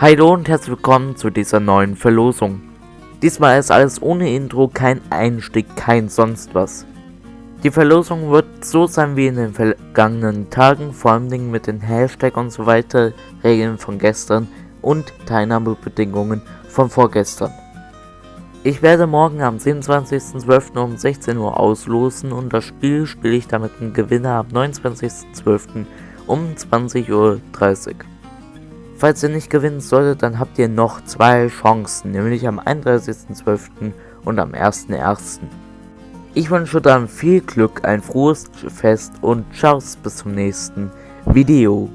Hallo und herzlich willkommen zu dieser neuen Verlosung. Diesmal ist alles ohne Intro, kein Einstieg, kein sonst was. Die Verlosung wird so sein wie in den vergangenen Tagen, vor allem mit den Hashtag und so weiter, Regeln von gestern und Teilnahmebedingungen von vorgestern. Ich werde morgen am 27.12. um 16 Uhr auslosen und das Spiel spiele ich damit einen Gewinner am 29.12. um 20.30 Uhr. Falls ihr nicht gewinnen solltet, dann habt ihr noch zwei Chancen, nämlich am 31.12. und am 1.1. Ich wünsche dann viel Glück, ein frohes Fest und ciao bis zum nächsten Video.